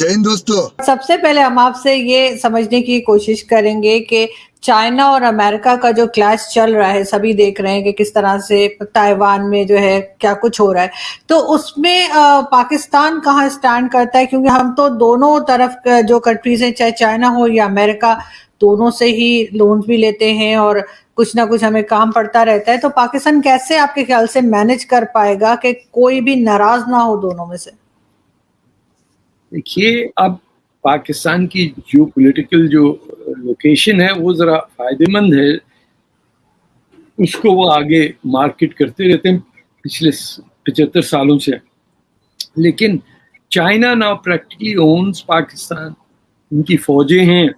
چین دوستو. سب سے پہلے ہم آپ سے یہ سمجھنے کی کوشش کریں گے کہ چائنا اور امریکہ کا جو کلاس چل رہا ہے، سبھی دیکھ رہے ہیں کہ کس طرح سے تائیوان میں جو ہے کیا کچھ ہو رہا ہے۔ تو اس میں پاکستان کہاں سٹینڈ کرتا ہے؟ کیونکہ ہم تو دونوں طرف جو کنٹریز ہیں، چاہے چائنا ہو یا امریکہ، دونوں سے ہی لونز بھی لیتے ہیں اور کچھ نہ کچھ ہمیں کام پڑتا رہتا ہے۔ تو پاکستان کیسے آپ کے خیال سے مینج کر پائے گا کہ کوئی بھی ناراض نہ ہو دونوں میں سے؟ دیکھیے، اب پاکستان کی جیو پولیٹیکل جو لوکیشن ہے، وہ ذرا فائدہ مند ہے۔ اس کو وہ آگے مارکیٹ کرتے رہتے ہیں پچھلے پچہتر سالوں سے۔ لیکن چائنا نا پریکٹیکلی اونز پاکستان۔ ان کی فوجیں ہیں۔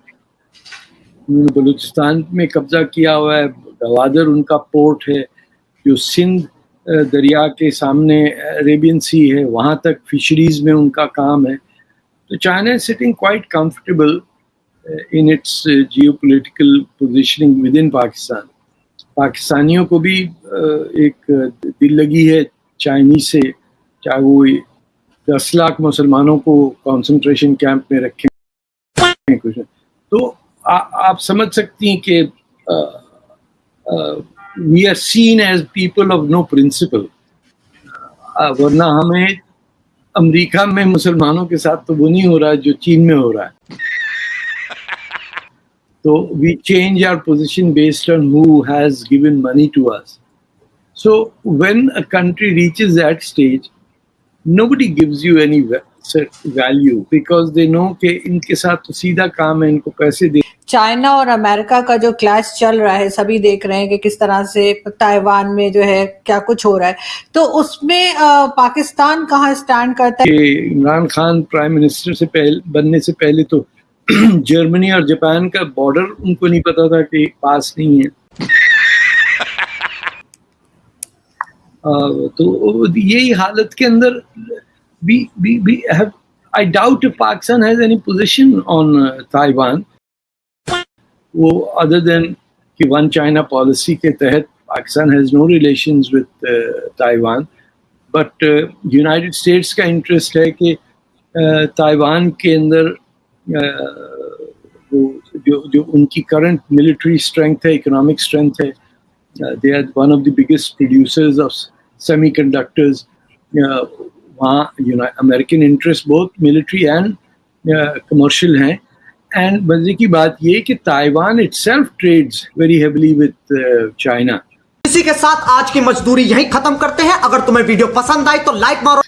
انہوں نے بلوچستان میں قبضہ کیا ہوا ہے۔ گوادر ان کا پورٹ ہے۔ جو سندھ دریا کے سامنے عربین سی ہے۔ وہاں تک فشریز میں ان کا کام ہے۔ تو China is sitting quite comfortable in its geopolitical positioning with in Pakistan پاکستانیوں کو بھی ایک دل لگی ہے چائنی سے چاہے وہ دس لاکھ مسلمانوں کو کانسنٹریشن کیمپ میں رکھیں تو آپ سمجھ سکتی ہیں کہ we are seen as people of no principle ورنہ ہمیں امریکہ میں مسلمانوں کے ساتھ تو وہ نہیں ہو رہا جو چین میں ہو رہا ہے۔ تو we change our position based on who has given money to us so when a country reaches that stage nobody gives you any well value because they know کہ ان کے ساتھ سیدھا کام ہے ان کو پیسے دے چائنا اور امریکہ کا جو کلاس چل رہا ہے سبھی دیکھ رہے ہیں کہ کس طرح سے تائیوان میں جو ہے کیا کچھ ہو رہا ہے تو اس میں پاکستان کہاں سٹینڈ کرتا ہے عمران خان پرائم منسٹر سے پہل بننے سے پہلے تو جرمنی اور جاپان کا بارڈر ان کو نہیں پتا تھا کہ پاس نہیں ہے تو یہی حالت کے اندر we, we, we have, I doubt if Pakistan has any position on uh, Taiwan. Other than the one China policy, ke tahit, Pakistan has no relations with uh, Taiwan. But uh, United States' ka interest is that Taiwan ke indar, jo, jo unki current military strength, hai, economic strength, hai, they are one of the biggest producers of semiconductors. وہاں American interest بہت military and commercial ہیں. And مزے کی بات یہ کہ Taiwan itself trades very heavily with China اسی کے ساتھ آج کی مزدوری یہیں ختم کرتے ہیں. اگر تمہیں ویڈیو پسند آئی تو لائک مارو